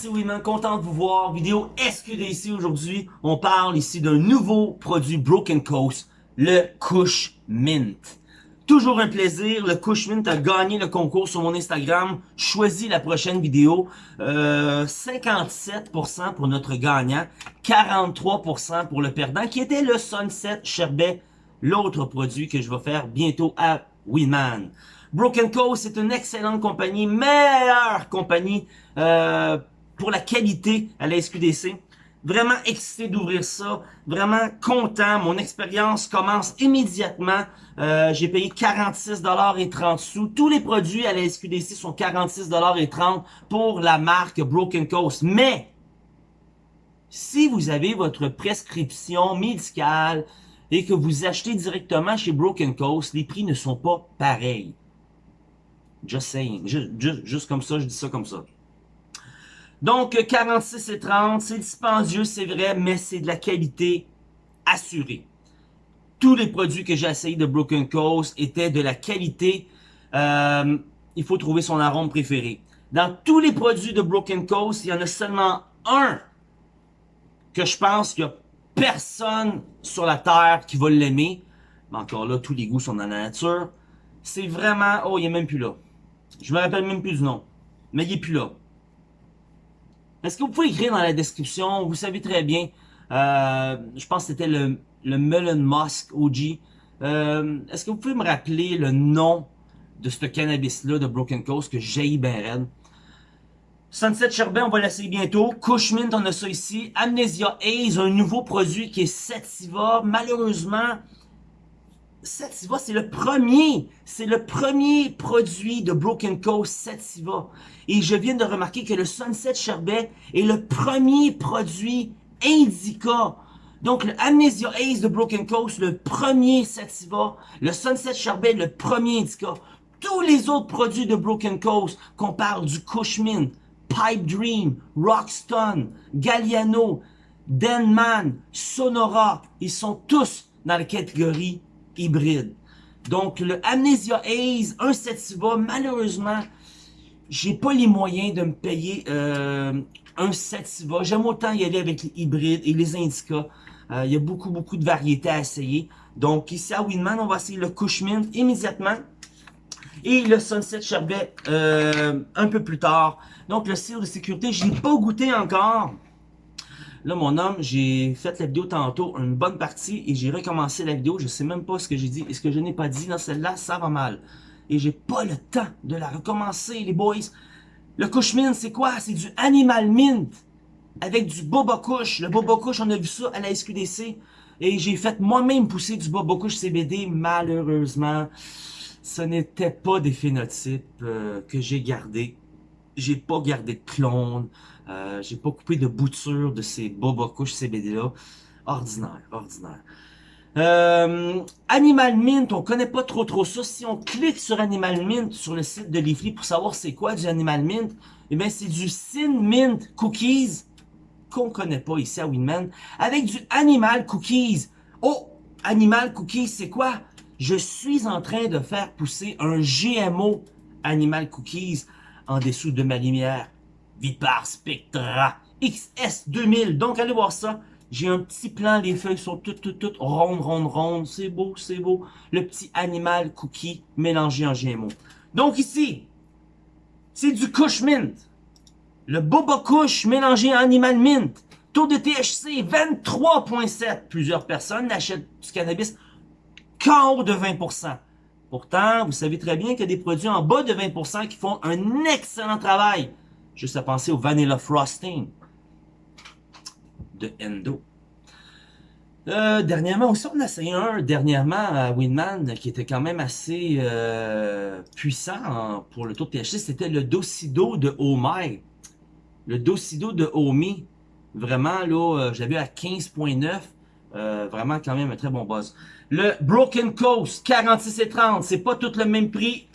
c'est Winman, content de vous voir. Vidéo SQDC aujourd'hui. On parle ici d'un nouveau produit Broken Coast, le Cush Mint. Toujours un plaisir, le Cush Mint a gagné le concours sur mon Instagram. Choisis la prochaine vidéo. Euh, 57% pour notre gagnant, 43% pour le perdant, qui était le Sunset Sherbet, l'autre produit que je vais faire bientôt à Winman. Broken Coast c'est une excellente compagnie, meilleure compagnie euh, pour la qualité à la SQDC. Vraiment excité d'ouvrir ça, vraiment content. Mon expérience commence immédiatement. Euh, J'ai payé 46 et 30 sous. Tous les produits à la SQDC sont 46 et 30 pour la marque Broken Coast. Mais si vous avez votre prescription médicale et que vous achetez directement chez Broken Coast, les prix ne sont pas pareils. Just saying. Juste, comme ça, je dis ça comme ça. Donc, 46 et 30, c'est dispendieux, c'est vrai, mais c'est de la qualité assurée. Tous les produits que j'ai essayé de Broken Coast étaient de la qualité. Euh, il faut trouver son arôme préféré. Dans tous les produits de Broken Coast, il y en a seulement un que je pense qu'il n'y a personne sur la Terre qui va l'aimer. Mais encore là, tous les goûts sont dans la nature. C'est vraiment... Oh, il n'est même plus là. Je me rappelle même plus du nom. Mais il est plus là. Est-ce que vous pouvez écrire dans la description? Vous savez très bien. Euh, je pense que c'était le, le Melon Musk OG. Euh, est-ce que vous pouvez me rappeler le nom de ce cannabis-là de Broken Coast que j'ai ben raide? Sunset Sherbet, on va l'essayer bientôt. Cushmint, on a ça ici. Amnesia Haze, un nouveau produit qui est Sativa. Malheureusement, Sativa, c'est le premier, c'est le premier produit de Broken Coast Sativa. Et je viens de remarquer que le Sunset Sherbet est le premier produit Indica. Donc, le Amnesia Ace de Broken Coast, le premier Sativa. Le Sunset Sherbet, le premier Indica. Tous les autres produits de Broken Coast, qu'on parle du Cushman, Pipe Dream, Rockstone, Galliano, Denman, Sonora, ils sont tous dans la catégorie hybride. Donc, le Amnesia un Sativa, malheureusement, j'ai pas les moyens de me payer euh, un Sativa. J'aime autant y aller avec les hybrides et les Indica. Euh, il y a beaucoup, beaucoup de variétés à essayer. Donc, ici à Winman, on va essayer le Cushman immédiatement. Et le Sunset Sherbet euh, un peu plus tard. Donc, le cire de sécurité, je n'ai pas goûté encore. Là, mon homme, j'ai fait la vidéo tantôt, une bonne partie, et j'ai recommencé la vidéo. Je sais même pas ce que j'ai dit et ce que je n'ai pas dit dans celle-là, ça va mal. Et j'ai pas le temps de la recommencer, les boys. Le Cushman, c'est quoi? C'est du Animal Mint avec du Boba Kush. Le Boba Kush, on a vu ça à la SQDC. Et j'ai fait moi-même pousser du Boba Kush CBD. Malheureusement, ce n'était pas des phénotypes euh, que j'ai gardés. J'ai pas gardé de clones. Euh, j'ai pas coupé de bouture de ces boba couches CBD là. Ordinaire, ordinaire. Euh, Animal Mint, on connaît pas trop trop ça. Si on clique sur Animal Mint sur le site de Leafly pour savoir c'est quoi du Animal Mint, eh bien c'est du Sin Mint Cookies qu'on connaît pas ici à Winman avec du Animal Cookies. Oh, Animal Cookies, c'est quoi? Je suis en train de faire pousser un GMO Animal Cookies en dessous de ma lumière. Vipar Spectra XS2000. Donc, allez voir ça. J'ai un petit plan, les feuilles sont toutes, toutes, toutes rondes, rondes, rondes. C'est beau, c'est beau. Le petit animal cookie mélangé en GMO. Donc ici, c'est du Kush Mint. Le Boba Kush mélangé en Animal Mint. Taux de THC 23.7. Plusieurs personnes n'achètent du cannabis qu'en haut de 20%. Pourtant, vous savez très bien qu'il y a des produits en bas de 20% qui font un excellent travail. Juste à penser au Vanilla Frosting de Endo. Euh, dernièrement aussi, on a essayé un dernièrement à Winman qui était quand même assez euh, puissant pour le taux de THC. C'était le Docido de Omai. Le Docido de Omi. Vraiment, là, euh, j'avais à 15.9. vraiment quand même un très bon buzz. Le Broken Coast, 46 et 30. C'est pas tout le même prix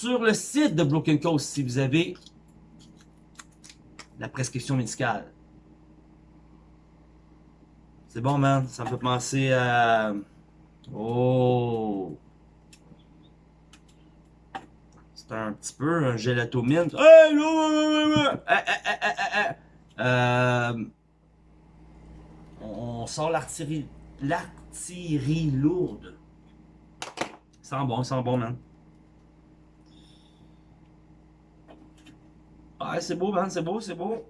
sur le site de Broken Coast si vous avez la prescription médicale. C'est bon, man. Ça me fait penser à... Oh! un petit peu un gelato mint. Euh, on sort l'artillerie l'artillerie lourde. Sent bon, sent bon, man. Ouais, c'est beau, man, c'est beau, c'est beau.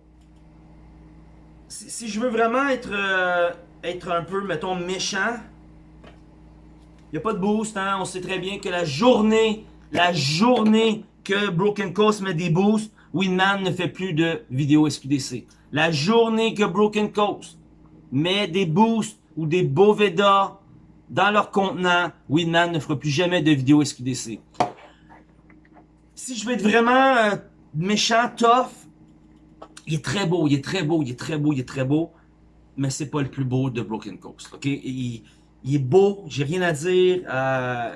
Si, je veux vraiment être, euh, être un peu, mettons, méchant, il a pas de boost, hein. On sait très bien que la journée, la journée que Broken Coast met des boosts, Winman ne fait plus de vidéos SQDC. La journée que Broken Coast met des boosts ou des Boveda dans leur contenant, Winman ne fera plus jamais de vidéos SQDC. Si je veux être vraiment euh, méchant, tough, il est très beau, il est très beau, il est très beau, il est très beau, mais c'est pas le plus beau de Broken Coast, ok? Il, est beau, j'ai rien à dire. Euh,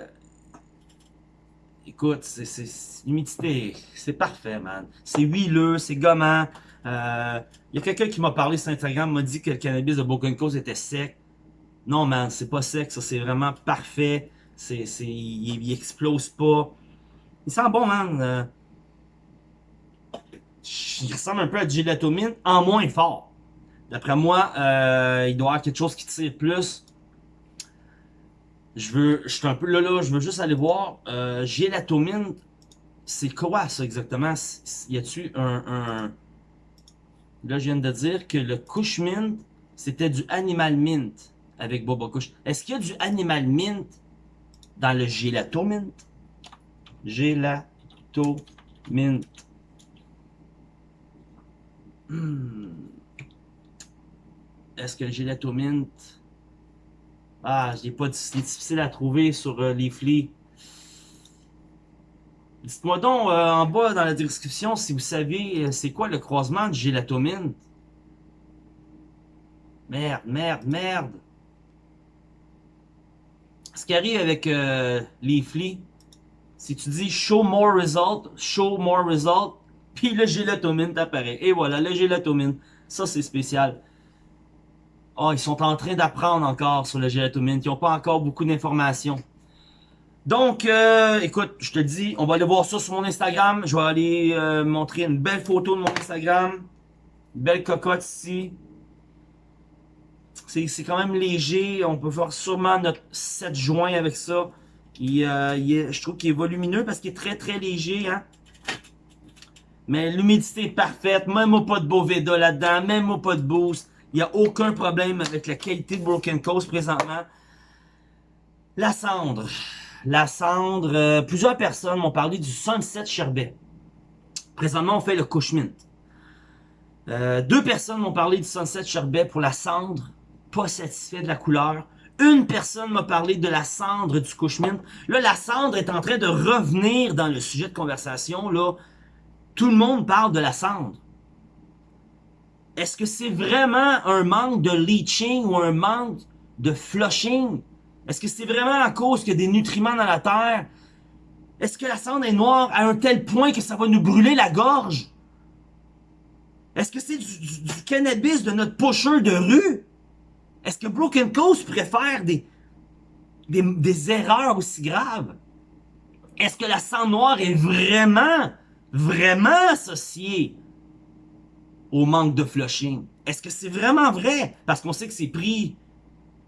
écoute, c'est l'humidité, c'est parfait, man. C'est huileux, c'est gommant. Euh, il y a quelqu'un qui m'a parlé sur Instagram, m'a dit que le cannabis de Broken Coast était sec. Non, man, c'est pas sec, ça, c'est vraiment parfait. C'est, c'est, il, explose pas. Il sent bon, man. Euh, il ressemble un peu à du gelatomine, en moins fort. D'après moi, euh, il doit y avoir quelque chose qui tire plus. Je veux, je suis un peu là, là, je veux juste aller voir. Euh, gélatomine, c'est quoi ça exactement? Y a-tu un, un, Là, je viens de dire que le Kush Mint, c'était du Animal Mint avec Boba Kush. Est-ce qu'il y a du Animal Mint dans le Gelato Mint? Mint. Hmm. Est-ce que le Gelato Mint... Ah, je pas... C'est difficile à trouver sur euh, les flics. Dites-moi donc euh, en bas dans la description si vous savez euh, c'est quoi le croisement de gélatomine. Merde, merde, merde. Ce qui arrive avec euh, Leafly, si tu dis show more result, show more result, puis le gélatomine t'apparaît. Et voilà, le gélatomine. Ça, c'est spécial. Oh, ils sont en train d'apprendre encore sur le gélatomine. Ils n'ont pas encore beaucoup d'informations. Donc, euh, écoute, je te dis, on va aller voir ça sur mon Instagram. Je vais aller euh, montrer une belle photo de mon Instagram. belle cocotte ici. C'est quand même léger. On peut faire sûrement notre 7 joints avec ça. Euh, je trouve qu'il est volumineux parce qu'il est très très léger. Hein? Mais l'humidité est parfaite. Même pas de Boveda là-dedans. Même pas de boost. Il n'y a aucun problème avec la qualité de Broken Coast présentement. La cendre la cendre. Euh, plusieurs personnes m'ont parlé du Sunset Sherbet. Présentement, on fait le Cushmint. Euh, deux personnes m'ont parlé du Sunset Sherbet pour la cendre. Pas satisfait de la couleur. Une personne m'a parlé de la cendre du Cushmint. Là, la cendre est en train de revenir dans le sujet de conversation. Là, Tout le monde parle de la cendre. Est-ce que c'est vraiment un manque de leaching ou un manque de flushing? Est-ce que c'est vraiment à cause qu'il y a des nutriments dans la terre? Est-ce que la cendre est noire à un tel point que ça va nous brûler la gorge? Est-ce que c'est du, cannabis de notre pocheur de rue? Est-ce que Broken Coast préfère des, des, des erreurs aussi graves? Est-ce que la cendre noire est vraiment, vraiment associée au manque de flushing? Est-ce que c'est vraiment vrai? Parce qu'on sait que c'est pris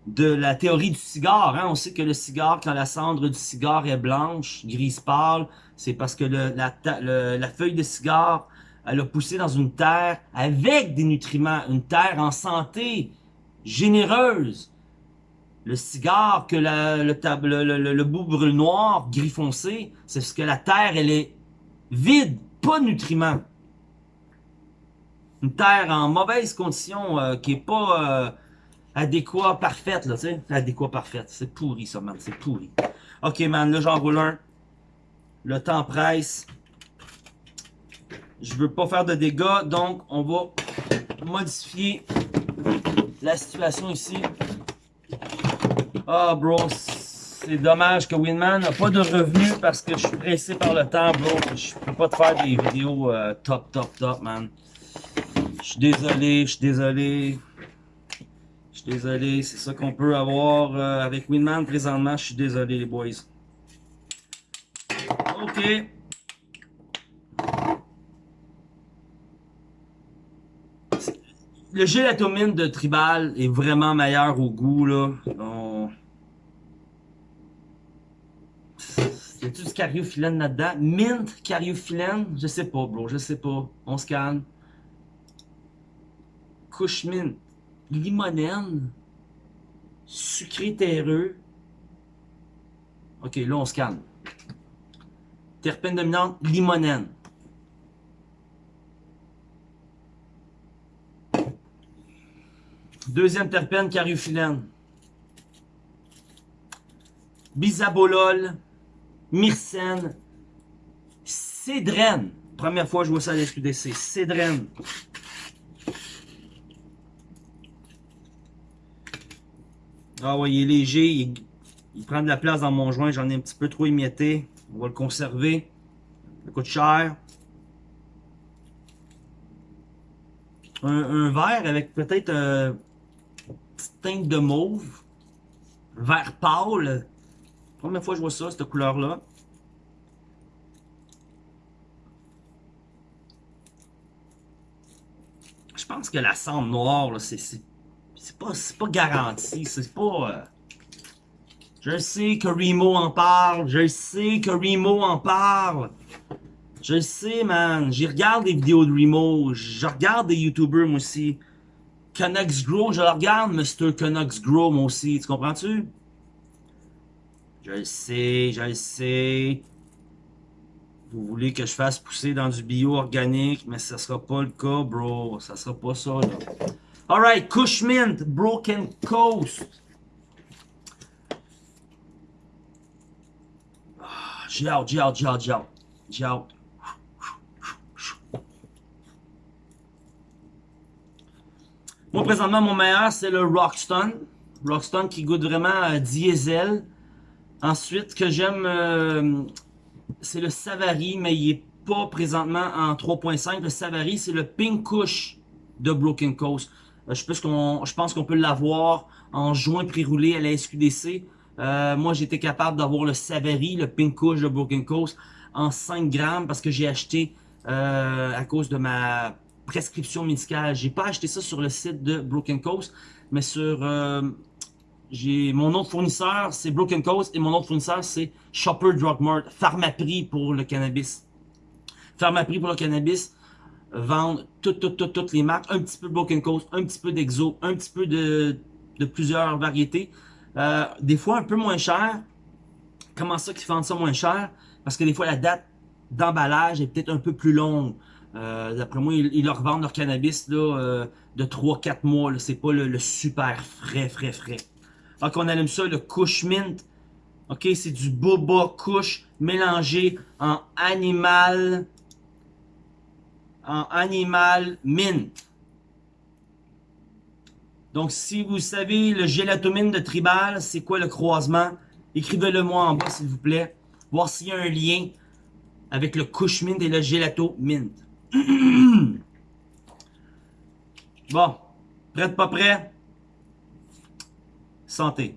de la théorie du cigare. Hein? On sait que le cigare, quand la cendre du cigare est blanche, grise pâle, c'est parce que la, feuille de cigare, elle a poussé dans une terre avec des nutriments, une terre en santé, généreuse. Le cigare, que le, le, le, bout brûle noir, gris foncé, c'est parce que la terre, elle est vide, pas de nutriments. Une terre en mauvaise condition, euh, qui est pas... Euh, adéquat, parfaite, là, tu sais. Adéquat, parfaite. C'est pourri, ça, man. C'est pourri. Ok, man, là, j'en roule un. Le temps presse. Je veux pas faire de dégâts, donc on va modifier la situation ici. Ah, bro, c'est dommage que Winman n'a pas de revenus parce que je suis pressé par le temps, bro. Je peux pas te faire des vidéos euh, top, top, top, man. Je suis désolé, je suis désolé. Je suis désolé, c'est ça qu'on peut avoir euh, avec Winman présentement. Je suis désolé, les boys. OK. Le gélatomine de Tribal est vraiment meilleur au goût, là. Y a-tu du cariophyllène là-dedans? Mint, cariophyllène? Je sais pas, bro, je sais pas. On se calme. Couche mint. Limonène. Sucré terreux. Ok, là, on se calme. Terpène dominante, limonène. Deuxième terpène, cariophyllène. Bisabolol, myrcène, cédrène. Première fois que je vois ça à l'SQDC. Cédrène. Ah ouais, il est léger. Il, prend de la place dans mon joint. J'en ai un petit peu trop émietté. On va le conserver. Ça coûte cher. Un, un verre avec peut-être euh, une petite teinte de mauve. Vert pâle. Première fois je vois ça, cette couleur-là. Je pense que la cendre noire, c'est pas, pas garanti. C'est pas... Euh... Je sais que Remo en parle. Je sais que Remo en parle. Je sais, man. J'y regarde des vidéos de Remo. Je regarde des YouTubers, moi aussi. Canucks Grow, je le regarde, Mr. Canucks Grow, moi aussi. Tu comprends-tu? Je le sais, je le sais. Vous voulez que je fasse pousser dans du bio organique, mais ça sera pas le cas, bro. Ça sera pas ça, là. Alright, Cushmint, Broken Coast. J'ai hâte, j'ai hâte, j'ai hâte, j'ai hâte. J'ai. Moi, présentement, mon meilleur, c'est le Rockstone. Rockstone qui goûte vraiment à diesel. Ensuite, que j'aime, euh, c'est le Savary, mais il est pas présentement en 3.5. Le Savary, c'est le Pink Kush de Broken Coast. Euh, je, pense qu'on peut l'avoir en joint pré-roulé à la SQDC. Euh, moi, j'étais capable d'avoir le Savary, le Pink Kush de Broken Coast en 5 grammes parce que j'ai acheté à cause de ma prescription médicale. J'ai pas acheté ça sur le site de Broken Coast, mais sur j'ai mon autre fournisseur, c'est Broken Coast, et mon autre fournisseur, c'est Shopper Drug Mart, Pharmaprix pour le cannabis. Pharmaprix pour le cannabis vendent toutes, toutes, toutes, toutes les marques, un petit peu Broken Coast, un petit peu d'Exo, un petit peu de, de plusieurs variétés. Euh, des fois un peu moins cher. Comment ça qu'ils vendent ça moins cher? Parce que des fois la date d'emballage est peut-être un peu plus longue. Euh, D'après moi, ils, leur vendent leur cannabis là, euh, de 3-4 mois. C'est pas le super frais, frais, frais. Donc, on allume ça, le Kush Mint. OK, c'est du boba Kush mélangé en animal en animal mint. Donc, si vous savez le gélatomine de Tribal, c'est quoi le croisement? Écrivez-le moi en bas, s'il vous plaît. Voir s'il y a un lien avec le Kush Mint et le Gelato Mint. bon. Prête, pas prêt? Santé.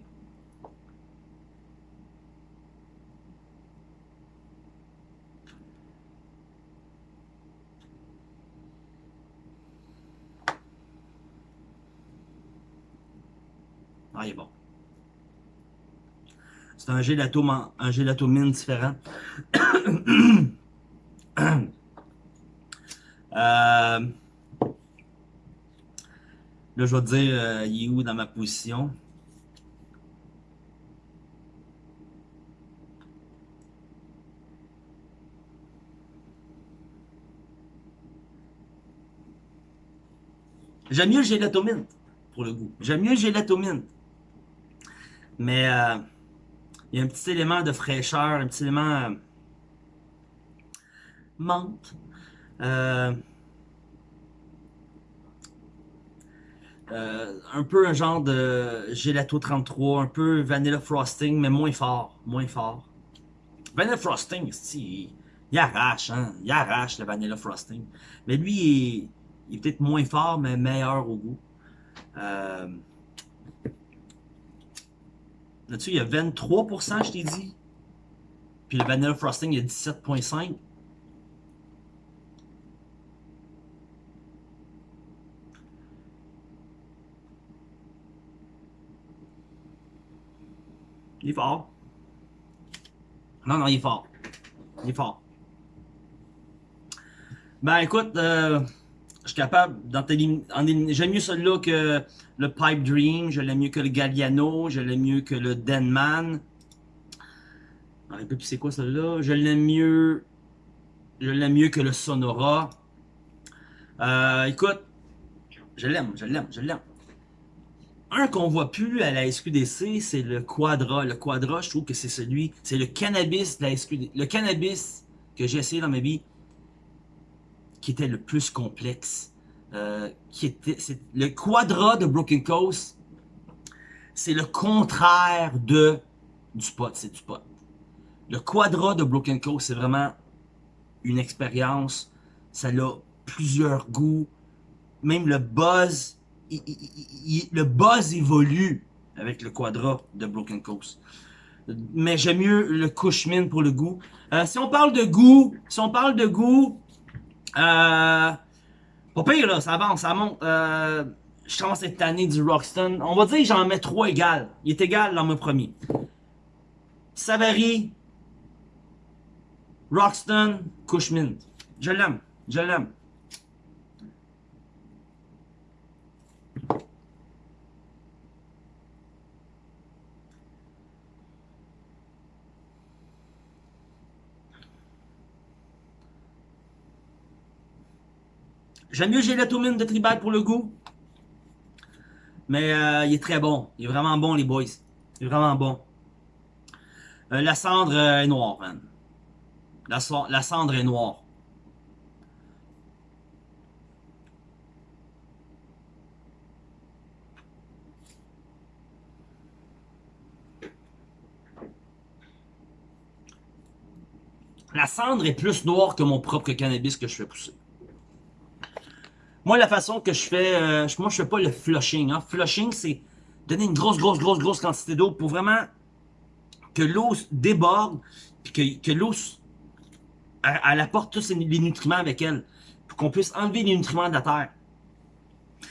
Ah, il est bon. C'est un gelato, un gélatomine différent. euh, là, je vais dire, euh, il est où dans ma position? J'aime mieux le gélatomine, pour le goût. J'aime mieux le gélatomine. Mais euh, il y a un petit élément de fraîcheur, un petit élément euh, menthe. Euh, un peu un genre de gelato 33, un peu vanilla frosting, mais moins fort, moins fort. Vanilla frosting, il, il arrache, hein, il arrache le vanilla frosting. Mais lui, il, il est peut-être moins fort, mais meilleur au goût. Euh, là-dessus, il y a 23%, je t'ai dit. Puis le vanilla frosting, il y a 17,5%. Il est fort. Non, non, il est fort. Il est fort. Ben écoute, euh, je suis capable J'aime mieux celui-là que le Pipe Dream, je l'aime mieux que le Galliano, je l'aime mieux que le Denman. Sais plus c'est quoi celui-là. Je l'aime mieux. Je l'aime mieux que le Sonora. Euh, écoute, je l'aime, je l'aime, je l'aime. Un qu'on voit plus à la SQDC, c'est le Quadra. Le Quadra, je trouve que c'est celui, c'est le cannabis de la SQDC. Le cannabis que j'ai essayé dans ma vie, qui était le plus complexe. Euh, qui était, le Quadra de Broken Coast, c'est le contraire de du spot, c'est du pot. Le Quadra de Broken Coast, c'est vraiment une expérience. Ça a plusieurs goûts. Même le buzz le buzz évolue avec le Quadra de Broken Coast. Mais j'aime mieux le Cushman pour le goût. Euh, si on parle de goût, si on parle de goût, euh, pas pire là, ça avance, ça monte. Euh, je commence cette année du Roxton. On va dire que j'en mets trois égales. Il est égal dans mon premier. Savary, Roxton, Cushman. Je l'aime, je l'aime. J'aime mieux Gélatomine de Tribal pour le goût. Mais euh, il est très bon. Il est vraiment bon, les boys. Il est vraiment bon. Euh, la cendre euh, est noire, man. La, la cendre est noire. La cendre est plus noire que mon propre cannabis que je fais pousser. Moi, la façon que je fais, euh, moi, je fais pas le flushing. Hein. Flushing, c'est donner une grosse, grosse, grosse, grosse quantité d'eau pour vraiment que l'eau déborde, puis que, l'eau, elle, apporte tous les nutriments avec elle, pour qu'on puisse enlever les nutriments de la terre.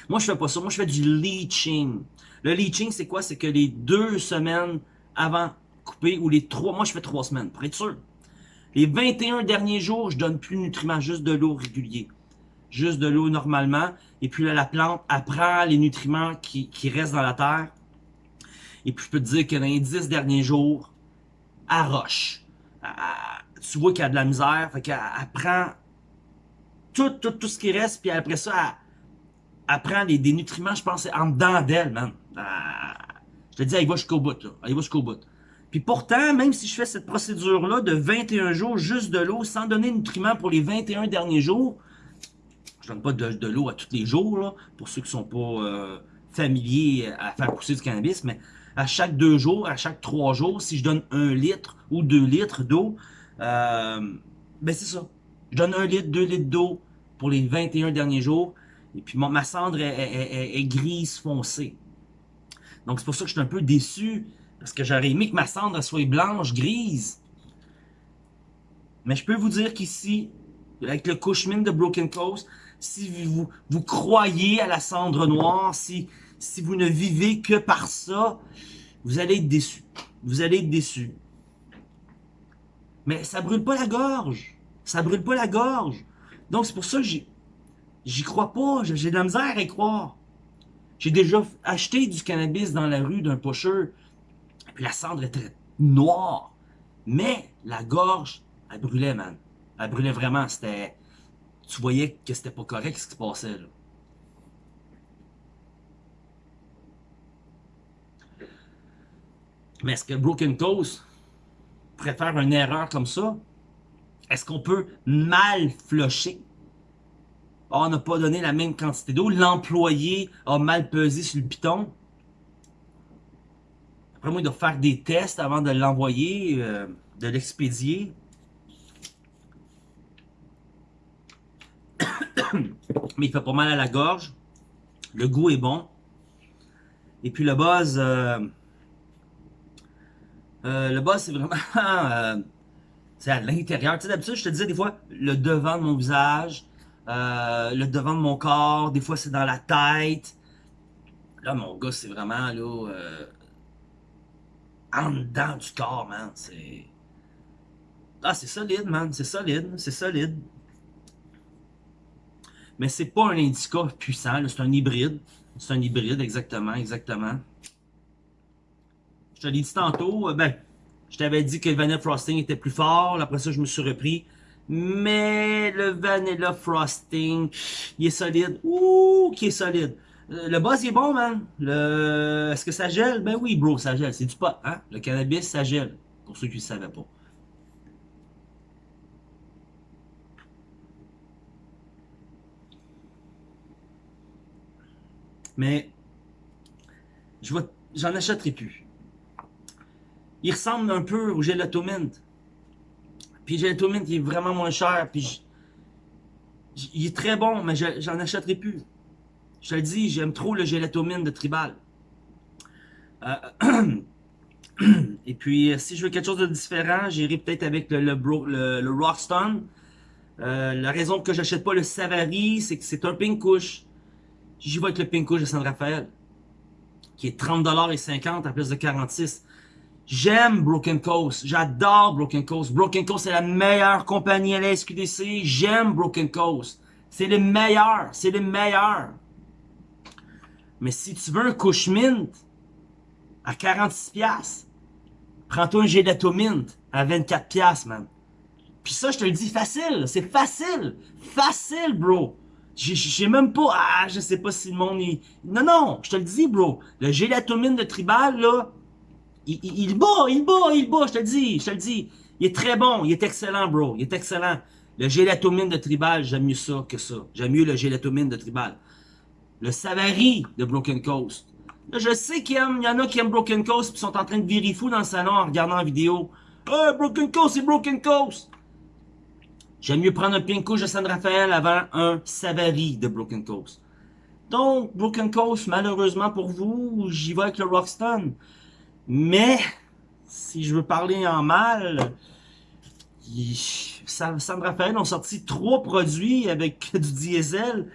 Moi, je fais pas ça. Moi, je fais du leaching. Le leaching, c'est quoi? C'est que les deux semaines avant couper, ou les trois, moi, je fais trois semaines, pour être sûr. Les 21 derniers jours, je donne plus de nutriments, juste de l'eau régulier juste de l'eau normalement. Et puis là, la plante apprend les nutriments qui, restent dans la terre. Et puis je peux te dire que dans les 10 derniers jours, elle roche. tu vois qu'il y a de la misère. Fait qu'elle prend tout, tout, tout ce qui reste. Puis après ça, elle, prend des, nutriments, je pense, en dedans d'elle, man. je te dis, elle va jusqu'au bout. Là. Elle va jusqu'au bout. Puis pourtant, même si je fais cette procédure-là de 21 jours, juste de l'eau, sans donner de nutriments pour les 21 derniers jours, je donne pas de, l'eau à tous les jours, pour ceux qui sont pas euh, familiers à faire pousser du cannabis, mais à chaque deux jours, à chaque trois jours, si je donne un litre ou deux litres d'eau, euh, ben c'est ça. Je donne un litre, deux litres d'eau pour les 21 derniers jours, et puis ma cendre est, grise foncée. Donc c'est pour ça que je suis un peu déçu, parce que j'aurais aimé que ma cendre soit blanche, grise. Mais je peux vous dire qu'ici, avec le Cushman de Broken Coast, si vous, vous croyez à la cendre noire, si, si vous ne vivez que par ça, vous allez être déçu. Vous allez être déçu. Mais ça brûle pas la gorge. Ça brûle pas la gorge. Donc c'est pour ça que j'y crois pas. J'ai de la misère à y croire. J'ai déjà acheté du cannabis dans la rue d'un pocheur. La cendre était noire. Mais la gorge, elle brûlait, man. Elle brûlait vraiment. C'était tu voyais que c'était pas correct ce qui se passait là. Mais est-ce que Broken Coast pourrait faire une erreur comme ça? Est-ce qu'on peut mal flusher? Ah, on n'a pas donné la même quantité d'eau. L'employé a mal pesé sur le piton. Après moi, il doit faire des tests avant de l'envoyer, euh, de l'expédier. mais il fait pas mal à la gorge. Le goût est bon. Et puis le buzz, euh, euh, le buzz c'est vraiment, euh, c'est à l'intérieur. Tu sais, d'habitude, je te disais des fois, le devant de mon visage, le devant de mon corps, des fois c'est dans la tête. Là, mon gars, c'est vraiment, là, en dedans du corps, man. C'est... Ah, c'est solide, man. C'est solide, c'est solide. Mais c'est pas un indica puissant, c'est un hybride. C'est un hybride, exactement, exactement. Je te l'ai dit tantôt, euh, ben, je t'avais dit que le Vanilla Frosting était plus fort, après ça je me suis repris. Mais le Vanilla Frosting, il est solide. Ouh, qui est solide? Euh, le buzz il est bon, man. Le... Est-ce que ça gèle? Ben oui, bro, ça gèle. C'est du pot, hein? Le cannabis, ça gèle. Pour ceux qui ne savaient pas. Mais, je j'en achèterai plus. Il ressemble un peu au Gelato Mint. Puis Gelato Mint, est vraiment moins cher. Puis, il est très bon, mais j'en achèterai plus. Je te le dis, j'aime trop le Gelato Mint de Tribal. Euh, et puis, si je veux quelque chose de différent, j'irai peut-être avec le, le. Euh, la raison que j'achète pas le Savary, c'est que c'est un pink couche. J'y vais avec le Pinko de San Rafael, qui est 30$ et 50 à plus de 46. J'aime Broken Coast. J'adore Broken Coast. Broken Coast, c'est la meilleure compagnie à la SQDC. J'aime Broken Coast. C'est le meilleur. C'est le meilleur. Mais si tu veux un couche mint à 46$, prends-toi un gelato mint à 24$, man. Puis ça, je te le dis facile. C'est facile. Facile, bro. J'ai même pas... Ah, je sais pas si le monde... Est... Non, non, je te le dis, bro. Le gélatomine de Tribal, là, il, il, il, bat, il bat, il bat, je te le dis, je te le dis. Il est très bon, il est excellent, bro. Il est excellent. Le gélatomine de Tribal, j'aime mieux ça que ça. J'aime mieux le gélatomine de Tribal. Le Savary de Broken Coast. Là, je sais qu'il y, en a qui aiment Broken Coast et sont en train de virer fou dans le salon en regardant la vidéo. Oh, Broken Coast, c'est Broken Coast! J'aime mieux prendre un Pinko de San Rafael avant un Savary de Broken Coast. Donc, Broken Coast, malheureusement pour vous, j'y vais avec le Rockstone. Mais, si je veux parler en mal, San Rafael ont sorti trois produits avec du diesel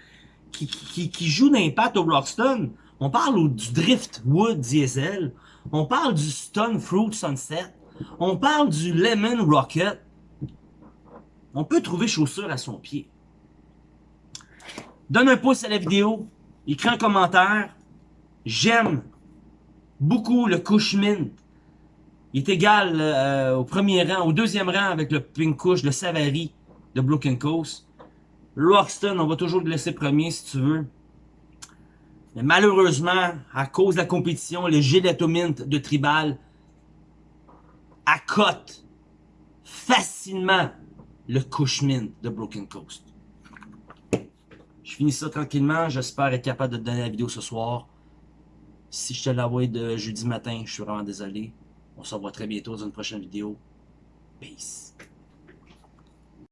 qui, qui, qui jouent d'impact au Rockstone. On parle du Driftwood diesel. On parle du Stone Fruit Sunset. On parle du Lemon Rocket on peut trouver chaussures à son pied. Donne un pouce à la vidéo, écris un commentaire. J'aime beaucoup le couche mint. Il est égal euh, au premier rang, au deuxième rang avec le pink couche, le Savary de Broken Coast. Roxton, on va toujours le laisser premier si tu veux. Mais malheureusement, à cause de la compétition, le Gelato Mint de Tribal accote facilement le Cushman de Broken Coast. Je finis ça tranquillement. J'espère être capable de te donner la vidéo ce soir. Si je te l'envoie de jeudi matin, je suis vraiment désolé. On se revoit très bientôt dans une prochaine vidéo. Peace.